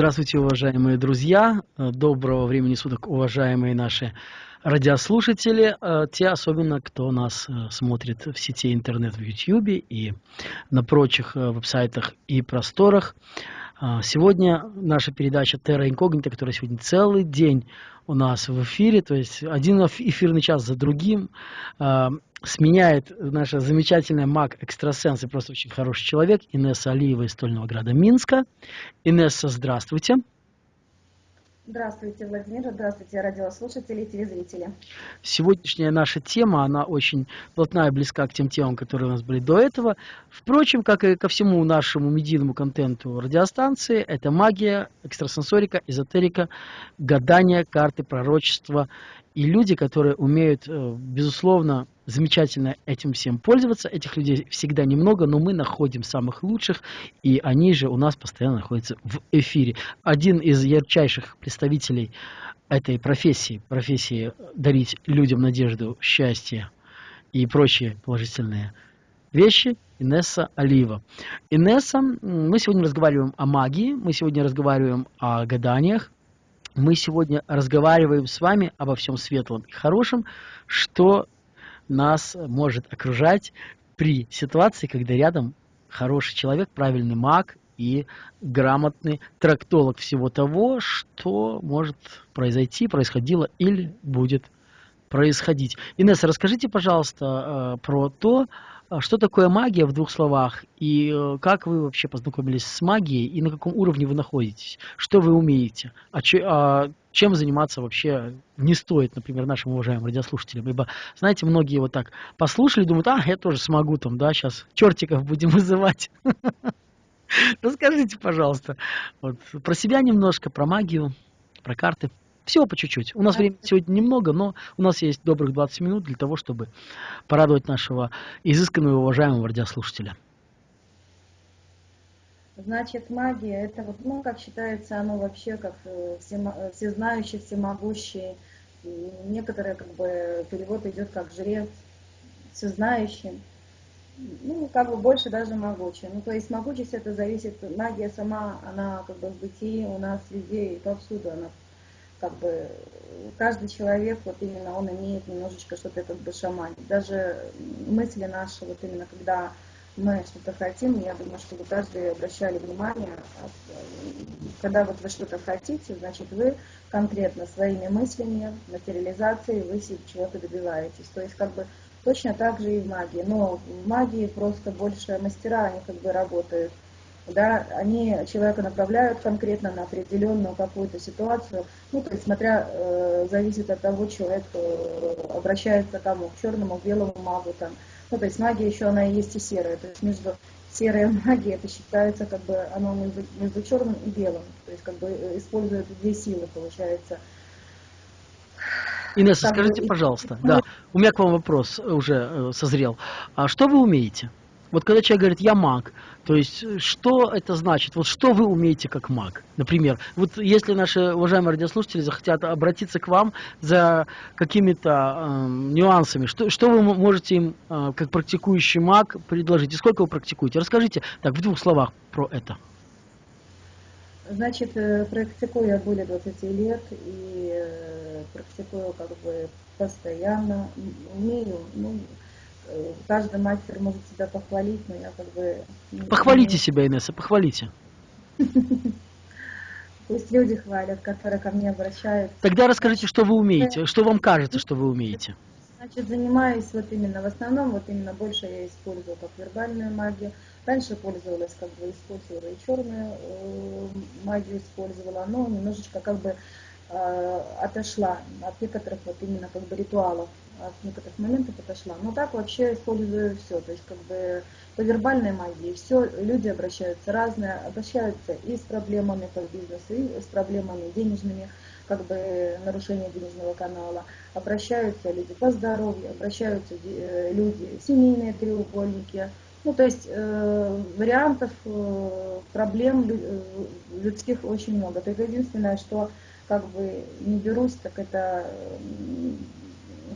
Здравствуйте, уважаемые друзья. Доброго времени суток, уважаемые наши радиослушатели. Те особенно, кто нас смотрит в сети интернет в YouTube и на прочих веб-сайтах и просторах. Сегодня наша передача Terra Incognita, которая сегодня целый день у нас в эфире, то есть один эфирный час за другим, сменяет наша замечательная маг-экстрасенс и просто очень хороший человек Инесса Алиева из Стольного Града Минска. Инесса, здравствуйте. Здравствуйте, Владимир. Здравствуйте, радиослушатели и телезрители. Сегодняшняя наша тема, она очень плотная и близка к тем темам, которые у нас были до этого. Впрочем, как и ко всему нашему медийному контенту радиостанции, это магия, экстрасенсорика, эзотерика, гадание, карты, пророчества и люди, которые умеют, э, безусловно, замечательно этим всем пользоваться. Этих людей всегда немного, но мы находим самых лучших, и они же у нас постоянно находятся в эфире. Один из ярчайших представителей этой профессии, профессии дарить людям надежду, счастье и прочие положительные вещи, Инесса Алиева. Инесса, мы сегодня разговариваем о магии, мы сегодня разговариваем о гаданиях, мы сегодня разговариваем с вами обо всем светлом и хорошем, что нас может окружать при ситуации, когда рядом хороший человек, правильный маг и грамотный трактолог всего того, что может произойти, происходило или будет происходить. Инесса, расскажите, пожалуйста, э, про то, что такое магия в двух словах? И э, как вы вообще познакомились с магией? И на каком уровне вы находитесь? Что вы умеете? А, че, а чем заниматься вообще не стоит, например, нашим уважаемым радиослушателям? Ибо, знаете, многие вот так послушали, думают, а, я тоже смогу там, да, сейчас чертиков будем вызывать. Расскажите, пожалуйста, про себя немножко, про магию, про карты. Всего по чуть-чуть. У нас времени сегодня немного, но у нас есть добрых 20 минут для того, чтобы порадовать нашего изысканного и уважаемого радиослушателя. Значит, магия, это вот, ну, как считается, оно вообще как э, э, всезнающий, всемогущий. Некоторые, как бы, перевод идет как жрец, всезнающий. Ну, как бы больше даже могучий. Ну, то есть могучесть это зависит, магия сама, она как бы в бытии у нас и повсюду, она как бы каждый человек, вот именно он имеет немножечко что-то как бы шаманить. Даже мысли наши, вот именно когда мы что-то хотим, я думаю, что вы каждый обращали внимание, когда вот вы что-то хотите, значит вы конкретно своими мыслями, материализацией вы чего-то добиваетесь. То есть как бы точно так же и в магии. Но в магии просто больше мастера, они как бы работают да, они человека направляют конкретно на определенную какую-то ситуацию, ну, то есть смотря, э, зависит от того, человек э, обращается к кому, к черному, к белому магу, там, ну, то есть магия еще, она и есть и серая, то есть между серой магией это считается, как бы, оно между, между черным и белым, то есть, как бы, э, используют две силы, получается. Инесса, скажите, пожалуйста, да, у меня к вам вопрос уже э, созрел. А что вы умеете? Вот когда человек говорит «я маг», то есть что это значит? Вот что вы умеете как маг? Например, вот если наши уважаемые радиослушатели захотят обратиться к вам за какими-то э, нюансами, что, что вы можете им э, как практикующий маг предложить? И сколько вы практикуете? Расскажите так в двух словах про это. Значит, э, практикую я более 20 лет и э, практикую как бы постоянно, умею, ну, каждый мастер может себя похвалить, но я как бы... Похвалите себя, Инесса, похвалите. Пусть люди хвалят, которые ко мне обращаются. Тогда расскажите, что вы умеете, что вам кажется, что вы умеете. Значит, занимаюсь вот именно, в основном, вот именно больше я использую как вербальную магию. Раньше пользовалась, как бы использовала и черную э, магию использовала, но немножечко как бы э, отошла от некоторых вот именно как бы ритуалов от некоторых моментов отошла. Но так вообще использую все. То есть как бы по вербальной магии все люди обращаются разные, обращаются и с проблемами по бизнесу, и с проблемами денежными, как бы нарушение денежного канала. Обращаются люди по здоровью, обращаются э, люди семейные треугольники. Ну, то есть э, вариантов э, проблем э, людских очень много. Только единственное, что как бы не берусь, так это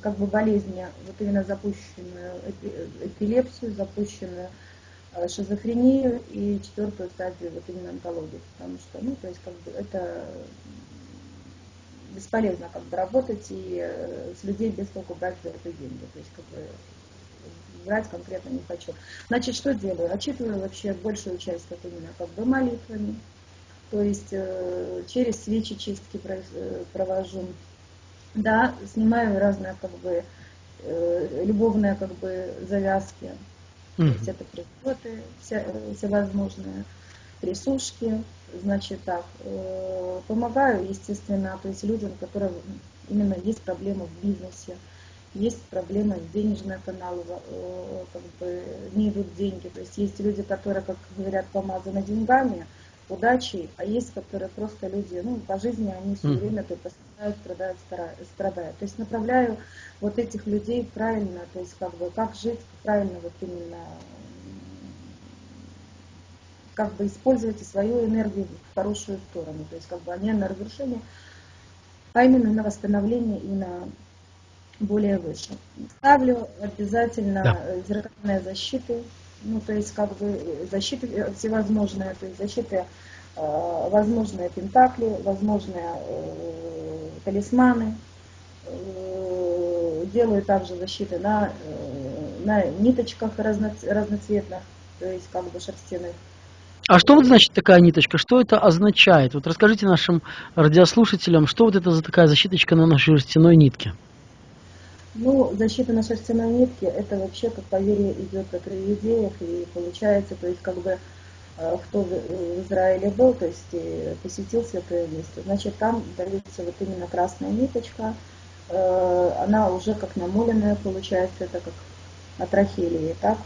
как бы болезни, вот именно запущенную эпилепсию, запущенную э, шизофрению и четвертую стадию вот именно онкологии, потому что, ну, то есть как бы это бесполезно как бы работать и э, с людей без толку брать за деньги, то есть как бы брать конкретно не хочу. Значит, что делаю? Отчитываю вообще большую часть как именно как бы молитвами, то есть э, через свечи чистки э, провожу, да, снимаю разные как бы э, любовные как бы завязки, mm-hmm. то есть это приходы все, всевозможные, присушки, значит так, помогаю, естественно, то есть людям, у которых именно есть проблемы в бизнесе, есть проблемы с денежной каналом, как бы не идут деньги. То есть есть люди, которые, как говорят, помазаны деньгами, удачей, а есть, которые просто люди, ну, по жизни они все время только страдают, страдают, страдают. То есть направляю вот этих людей правильно, то есть как бы как жить правильно вот именно как бы использовать свою энергию в хорошую сторону, то есть как бы не на разрушение, а именно на восстановление и на более выше. Ставлю обязательно да. зеркальные защиты, ну то есть как бы защиты всевозможные, то есть защиты э, возможные пентакли, возможные э, талисманы, э, делаю также защиты на, э, на ниточках разноцветных, то есть как бы шерстяных. А что вот значит такая ниточка? Что это означает? Вот расскажите нашим радиослушателям, что вот это за такая защиточка на нашей шерстяной нитке? Ну, защита на шерстяной нитке, это вообще, как поверье, идет от религиев, и получается, то есть, как бы, э, кто в Израиле был, то есть, посетил святое место, значит, там дается вот именно красная ниточка, э, она уже как намоленная получается, это как от рахелии, так?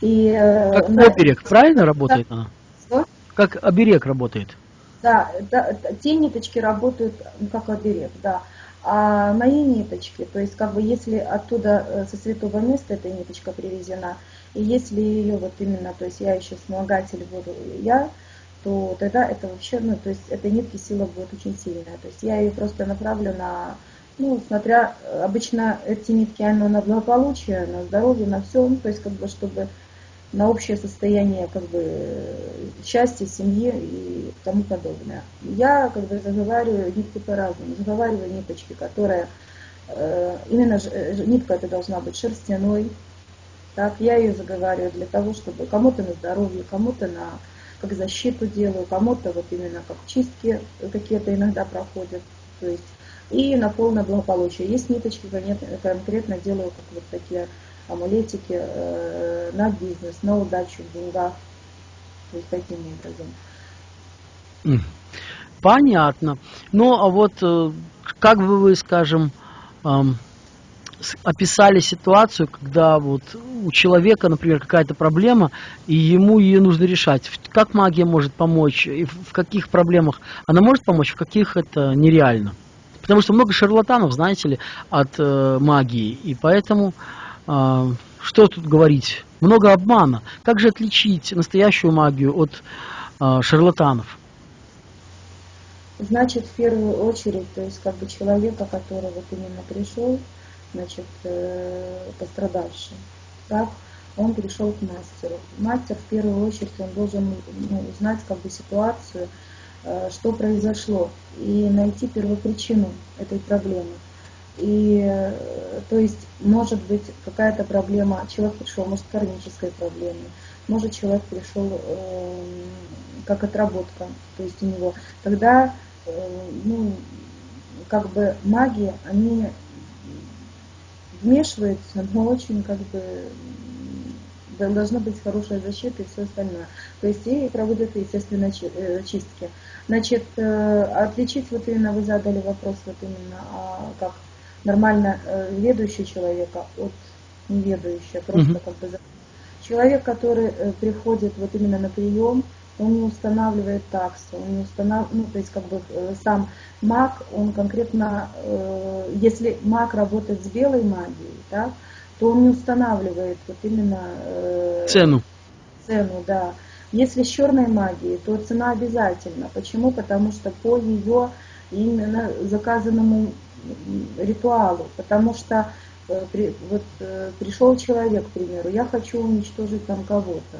И, э, как на... оберег, правильно работает она? Что? Как оберег работает? Да, да, те ниточки работают как оберег, да. А мои ниточки, то есть как бы если оттуда э, со святого места эта ниточка привезена, и если ее вот именно, то есть я еще вспомогатель буду я, то тогда это вообще, ну, то есть этой нитки сила будет очень сильная. То есть я ее просто направлю на, ну, смотря, обычно эти нитки, оно на благополучие, на здоровье, на все, ну, то есть как бы, чтобы на общее состояние как бы счастья, семьи и тому подобное. Я как бы заговариваю нитки по-разному, заговариваю ниточки, которые э, именно э, нитка это должна быть шерстяной. Так, я ее заговариваю для того, чтобы кому-то на здоровье, кому-то на как защиту делаю, кому-то вот именно как чистки какие-то иногда проходят. То есть и на полное благополучие. Есть ниточки, конкретно делаю как вот такие амулетики э, на бизнес, на удачу в деньгах. То есть таким образом. Понятно. Ну, а вот э, как бы вы, скажем, описали ситуацию, когда вот у человека, например, какая-то проблема, и ему ее нужно решать. Как магия может помочь, и в каких проблемах она может помочь, в каких это нереально. Потому что много шарлатанов, знаете ли, от э, магии, и поэтому что тут говорить? Много обмана. Как же отличить настоящую магию от а, шарлатанов? Значит, в первую очередь, то есть как бы человека, который вот именно пришел, значит, э, пострадавший, так, он пришел к мастеру. Мастер в первую очередь он должен ну, узнать как бы ситуацию, э, что произошло, и найти первопричину этой проблемы. И э, то есть может быть какая-то проблема, человек пришел, может, кармической проблемой, может, человек пришел э, как отработка, то есть у него. Тогда, э, ну, как бы маги, они вмешиваются, но очень как бы должна быть хорошая защита и все остальное. То есть и проводят, естественно, э, чистки. Значит, э, отличить, вот именно вы задали вопрос, вот именно, а как нормально э, ведущий человека от неведающего. Просто угу. как бы человек, который э, приходит вот именно на прием, он не устанавливает таксы, он не устанавливает, ну, то есть как бы э, сам маг, он конкретно, э, если маг работает с белой магией, да, то он не устанавливает вот именно э, цену. Цену, да. Если с черной магией, то цена обязательно. Почему? Потому что по ее именно заказанному ритуалу, потому что э, при, вот э, пришел человек, к примеру, я хочу уничтожить там кого-то.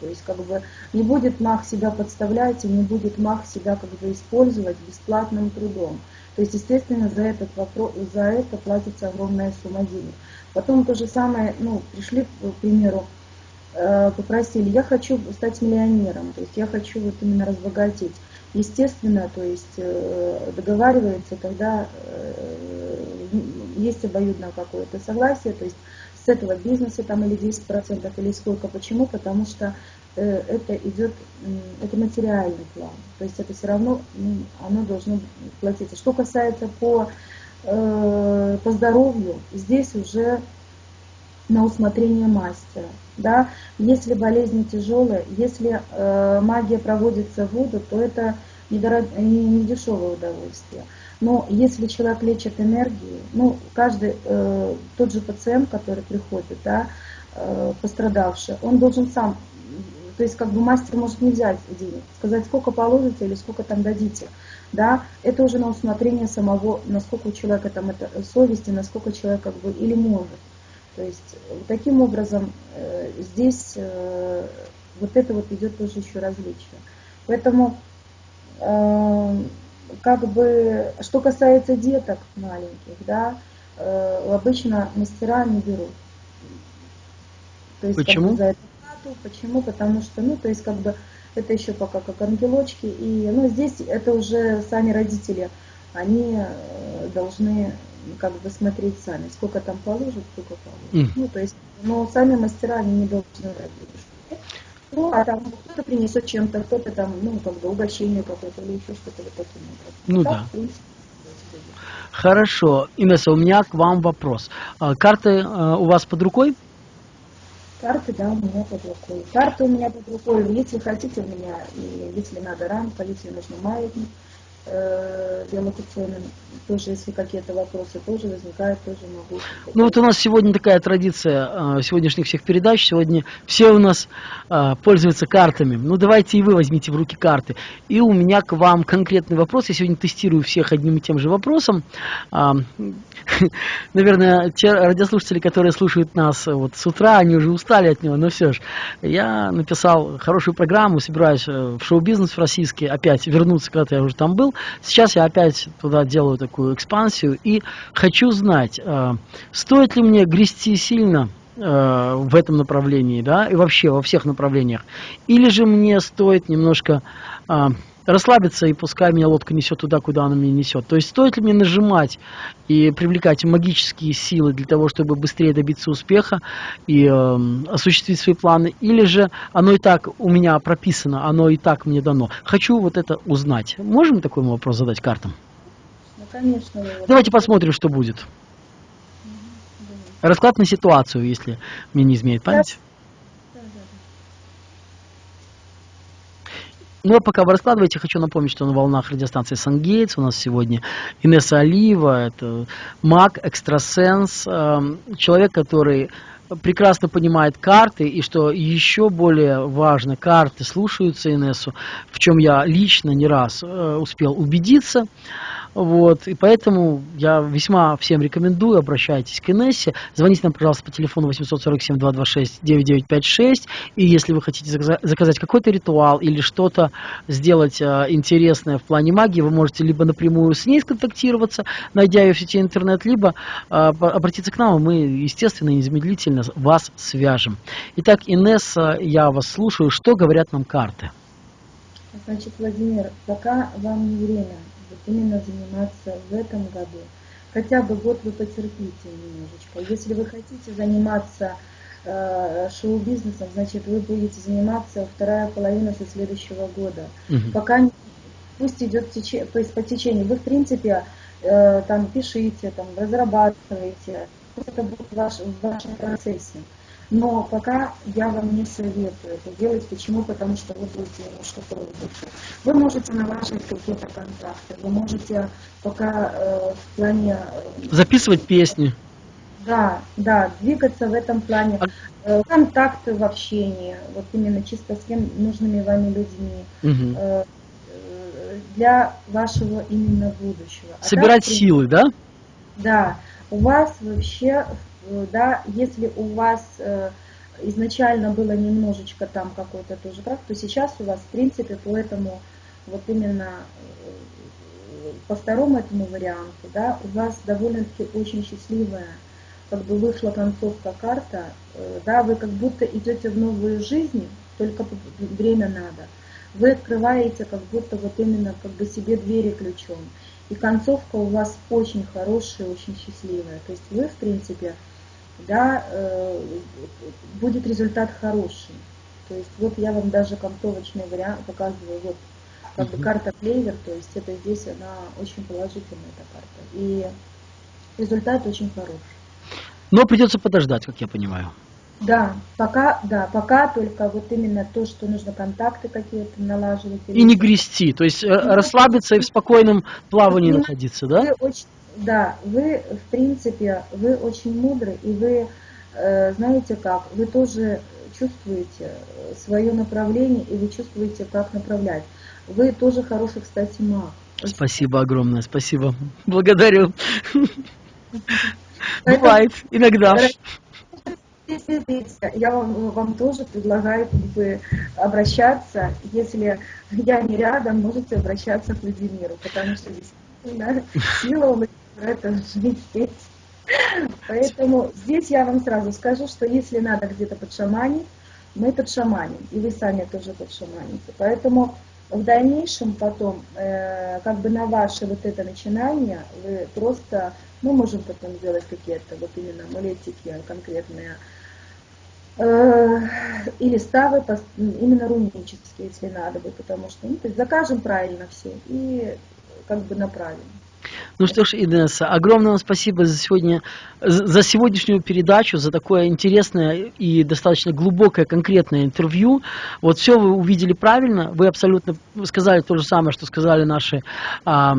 То есть как бы не будет маг себя подставлять и не будет маг себя как бы использовать бесплатным трудом. То есть, естественно, за, этот вопрос, за это платится огромная сумма денег. Потом то же самое, ну, пришли, к примеру, э, попросили, я хочу стать миллионером, то есть я хочу вот именно разбогатеть. Естественно, то есть э, договаривается, когда э, есть обоюдное какое-то согласие, то есть с этого бизнеса там или 10% или сколько. Почему? Потому что э, это идет, это материальный план. То есть это все равно оно должно платиться. Что касается по, по здоровью, здесь уже на усмотрение мастера. Да? Если болезни тяжелые, если э, магия проводится в воду, то это не, не, не удовольствие. Но если человек лечит энергией, ну, каждый, э, тот же пациент, который приходит, да, э, пострадавший, он должен сам, то есть как бы мастер может не взять денег, сказать, сколько положите или сколько там дадите. Да, это уже на усмотрение самого, насколько у человека там это совести, насколько человек как бы или может. То есть таким образом э, здесь э, вот это вот идет тоже еще различие. Поэтому э, как бы, что касается деток маленьких, да, э, обычно мастера не берут. То есть, Почему? Как бы, за эту плату. Почему? Потому что, ну, то есть, как бы, это еще пока как ангелочки. И, ну, здесь это уже сами родители, они э, должны как бы смотреть сами, сколько там положат, сколько положат. Mm. Ну, то есть, но сами мастера, они не должны ну, а там кто-то принесет чем-то, кто-то там, ну, как бы угощение какое-то или еще что-то вот таким образом. Ну так, да. Хорошо. Инесса, у меня к вам вопрос. А, карты а, у вас под рукой? Карты, да, у меня под рукой. Карты у меня под рукой. Если хотите, у меня, если надо рамка, если нужно маятник, э, биолокационным, тоже если какие-то вопросы тоже возникают, тоже могу. Ну вот у нас сегодня такая традиция э, сегодняшних всех передач, сегодня все у нас э, пользуются картами. Ну давайте и вы возьмите в руки карты. И у меня к вам конкретный вопрос, я сегодня тестирую всех одним и тем же вопросом. Э, наверное, те радиослушатели, которые слушают нас вот с утра, они уже устали от него, но все же. Я написал хорошую программу, собираюсь в шоу-бизнес российский опять вернуться, когда я уже там был. Сейчас я опять туда делаю такую экспансию и хочу знать, э, стоит ли мне грести сильно э, в этом направлении, да, и вообще во всех направлениях, или же мне стоит немножко э, расслабиться и пускай меня лодка несет туда, куда она меня несет. То есть стоит ли мне нажимать и привлекать магические силы для того, чтобы быстрее добиться успеха и э, осуществить свои планы, или же оно и так у меня прописано, оно и так мне дано. Хочу вот это узнать. Можем такой вопрос задать картам? Ну, конечно. Давайте посмотрим, что будет. Расклад на ситуацию, если мне не изменяет память. Ну а пока вы раскладываете, хочу напомнить, что на волнах радиостанции Сангейтс у нас сегодня Инесса Алиева, это маг, экстрасенс, эм, человек, который прекрасно понимает карты, и что еще более важно, карты слушаются Инессу, в чем я лично не раз э, успел убедиться. Вот, и поэтому я весьма всем рекомендую, обращайтесь к Инессе, звоните нам, пожалуйста, по телефону 847-226-9956, и если вы хотите заказать какой-то ритуал или что-то сделать а, интересное в плане магии, вы можете либо напрямую с ней сконтактироваться, найдя ее в сети интернет, либо а, обратиться к нам, и мы, естественно, незамедлительно вас свяжем. Итак, Инесса, я вас слушаю, что говорят нам карты? Значит, Владимир, пока вам не время именно заниматься в этом году. Хотя бы год вы потерпите немножечко. Если вы хотите заниматься э, шоу-бизнесом, значит вы будете заниматься вторая половина со следующего года. Угу. Пока пусть идет течение, то есть по течению. Вы в принципе э, там пишите, там разрабатываете. Это будет ваш, в вашем процессе. Но пока я вам не советую это делать. Почему? Потому что вы будете немножко пробовать. Вы можете налаживать какие-то контакты, вы можете пока э, в плане... Э, Записывать песни. Да, да, двигаться в этом плане. А э, контакты в общении, вот именно чисто с кем нужными вами людьми. Угу. Э, для вашего именно будущего. А Собирать так, силы, да? Да. У вас вообще, э, да, если у вас э, изначально было немножечко там какой-то тоже крах, то сейчас у вас, в принципе, по этому, вот именно э, по второму этому варианту, да, у вас довольно-таки очень счастливая, как бы вышла концовка карта, да, вы как будто идете в новую жизнь, только время надо. Вы открываете как будто вот именно как бы себе двери ключом. И концовка у вас очень хорошая, очень счастливая. То есть вы, в принципе, да, э, будет результат хороший. То есть вот я вам даже концовочный вариант показываю, вот как бы карта клевер, то есть это здесь она очень положительная эта карта. И результат очень хороший. Но придется подождать, как я понимаю. Да, пока, да, пока только вот именно то, что нужно контакты какие-то налаживать. И не грести, то есть э, расслабиться и в спокойном плавании вы, находиться, да? Вы очень, да, вы, в принципе, вы очень мудры, и вы, э, знаете как, вы тоже чувствуете свое направление, и вы чувствуете, как направлять. Вы тоже хороший, кстати, маг. Спасибо огромное, спасибо. Благодарю. Бывает иногда я вам, вам тоже предлагаю как бы обращаться, если я не рядом, можете обращаться к Владимиру, потому что действительно сила у это жить здесь. Поэтому здесь я вам сразу скажу, что если надо где-то подшаманить, мы подшаманим, и вы сами тоже подшаманите. Поэтому в дальнейшем потом, э, как бы на ваше вот это начинание, вы просто, мы можем потом сделать какие-то вот именно амулетики конкретные, или ставы именно рунические, если надо бы, потому что ну, то есть закажем правильно все и как бы направим. Ну что ж, Инесса, огромное вам спасибо за, сегодня, за сегодняшнюю передачу, за такое интересное и достаточно глубокое, конкретное интервью. Вот все вы увидели правильно, вы абсолютно сказали то же самое, что сказали наши а,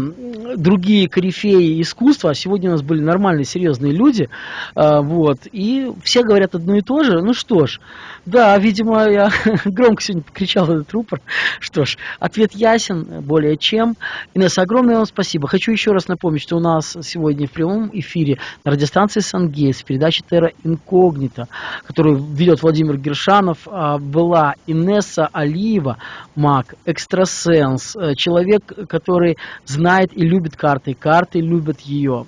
другие корифеи искусства. Сегодня у нас были нормальные, серьезные люди, а, вот, и все говорят одно и то же. Ну что ж, да, видимо, я громко сегодня покричал этот рупор. Что ж, ответ ясен, более чем. Инесса, огромное вам спасибо. Хочу еще раз напомнить, что у нас сегодня в прямом эфире на радиостанции Сангейс в передаче Терра Инкогнита, которую ведет Владимир Гершанов, а, была Инесса Алиева, маг, экстрасенс, э, человек, который знает и любит карты, карты любят ее.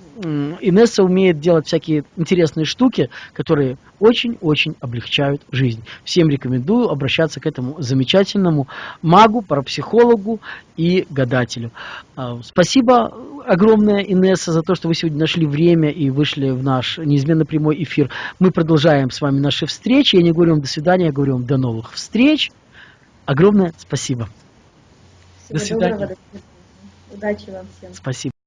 Инесса умеет делать всякие интересные штуки, которые очень-очень облегчают жизнь. Всем рекомендую обращаться к этому замечательному магу, парапсихологу и гадателю. А, спасибо огромное, Инесса, за то, что вы сегодня нашли время и вышли в наш неизменно прямой эфир. Мы продолжаем с вами наши встречи. Я не говорю вам до свидания, я говорю вам до новых встреч. Огромное спасибо. Всего до свидания. Доброго, Удачи вам всем. Спасибо.